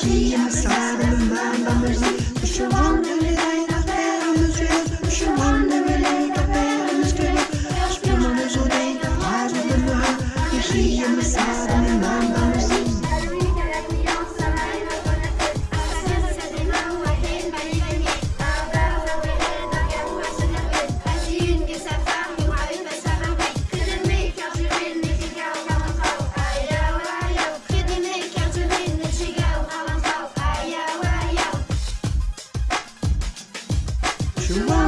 She has inside of